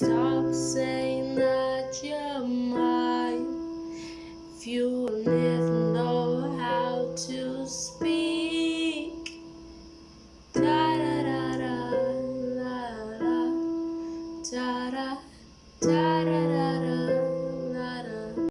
Stop saying that you're mine if you never know how to speak. da Da da da da da da da da.